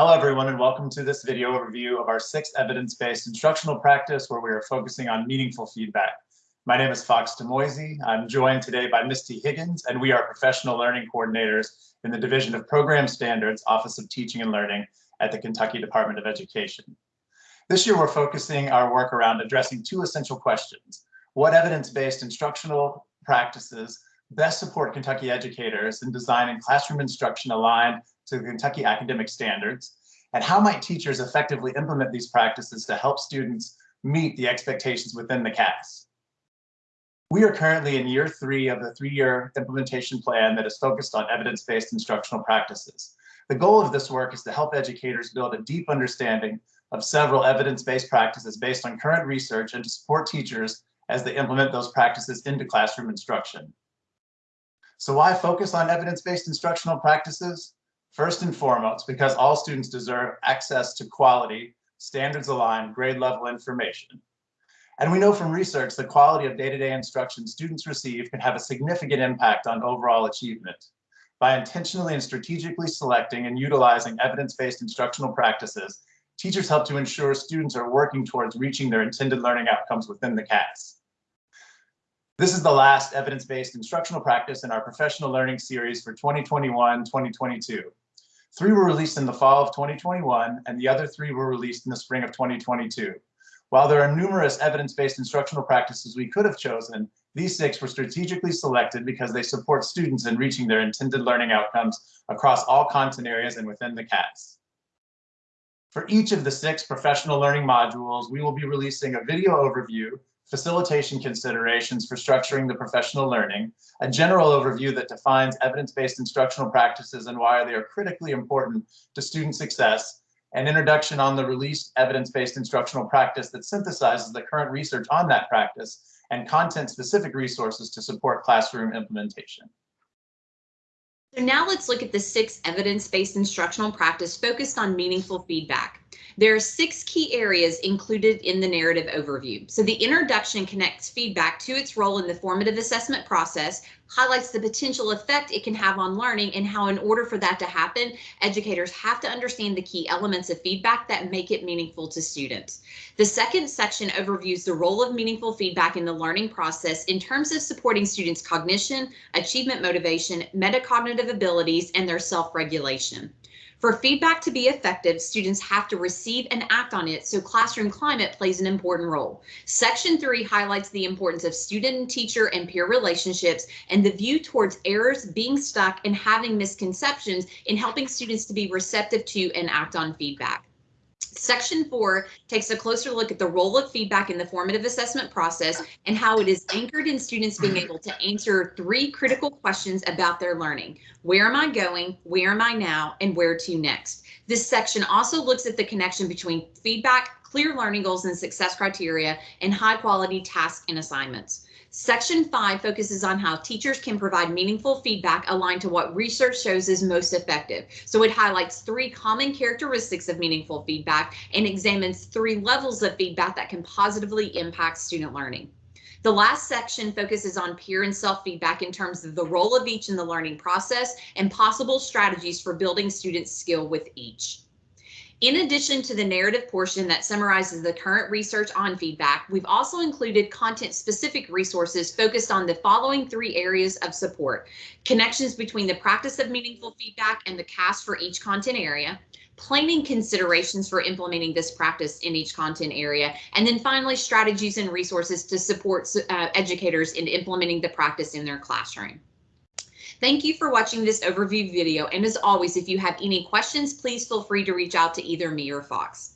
Hello, everyone, and welcome to this video overview of our sixth evidence-based instructional practice where we are focusing on meaningful feedback. My name is Fox Demoisey. I'm joined today by Misty Higgins, and we are professional learning coordinators in the Division of Program Standards, Office of Teaching and Learning at the Kentucky Department of Education. This year, we're focusing our work around addressing two essential questions. What evidence-based instructional practices best support Kentucky educators in designing classroom instruction aligned to the Kentucky academic standards? And how might teachers effectively implement these practices to help students meet the expectations within the CAS? We are currently in year three of the three-year implementation plan that is focused on evidence-based instructional practices. The goal of this work is to help educators build a deep understanding of several evidence-based practices based on current research and to support teachers as they implement those practices into classroom instruction. So why focus on evidence-based instructional practices? First and foremost, because all students deserve access to quality, standards-aligned, grade-level information. And we know from research the quality of day-to-day -day instruction students receive can have a significant impact on overall achievement. By intentionally and strategically selecting and utilizing evidence-based instructional practices, teachers help to ensure students are working towards reaching their intended learning outcomes within the CAS. This is the last evidence-based instructional practice in our professional learning series for 2021-2022. Three were released in the fall of 2021, and the other three were released in the spring of 2022. While there are numerous evidence-based instructional practices we could have chosen, these six were strategically selected because they support students in reaching their intended learning outcomes across all content areas and within the CAS. For each of the six professional learning modules, we will be releasing a video overview facilitation considerations for structuring the professional learning, a general overview that defines evidence-based instructional practices and why they are critically important to student success, an introduction on the released evidence-based instructional practice that synthesizes the current research on that practice, and content-specific resources to support classroom implementation. So now let's look at the six evidence-based instructional practice focused on meaningful feedback. There are six key areas included in the narrative overview. So the introduction connects feedback to its role in the formative assessment process, highlights the potential effect it can have on learning and how in order for that to happen, educators have to understand the key elements of feedback that make it meaningful to students. The second section overviews the role of meaningful feedback in the learning process in terms of supporting students' cognition, achievement motivation, metacognitive abilities, and their self-regulation. For feedback to be effective, students have to receive and act on it, so classroom climate plays an important role. Section 3 highlights the importance of student and teacher and peer relationships and the view towards errors, being stuck, and having misconceptions in helping students to be receptive to and act on feedback. Section four takes a closer look at the role of feedback in the formative assessment process and how it is anchored in students being mm-hmm. able to answer three critical questions about their learning. Where am I going? Where am I now? And where to next? This section also looks at the connection between feedback, clear learning goals and success criteria, and high quality tasks and assignments. Section 5 focuses on how teachers can provide meaningful feedback aligned to what research shows is most effective. So it highlights three common characteristics of meaningful feedback and examines three levels of feedback that can positively impact student learning. The last section focuses on peer and self-feedback in terms of the role of each in the learning process and possible strategies for building students' skill with each. In addition to the narrative portion that summarizes the current research on feedback, we've also included content-specific resources focused on the following three areas of support. Connections between the practice of meaningful feedback and the CAS for each content area, planning considerations for implementing this practice in each content area, and then finally strategies and resources to support uh, educators in implementing the practice in their classroom. Thank you for watching this overview video. And as always, if you have any questions, please feel free to reach out to either me or Fox.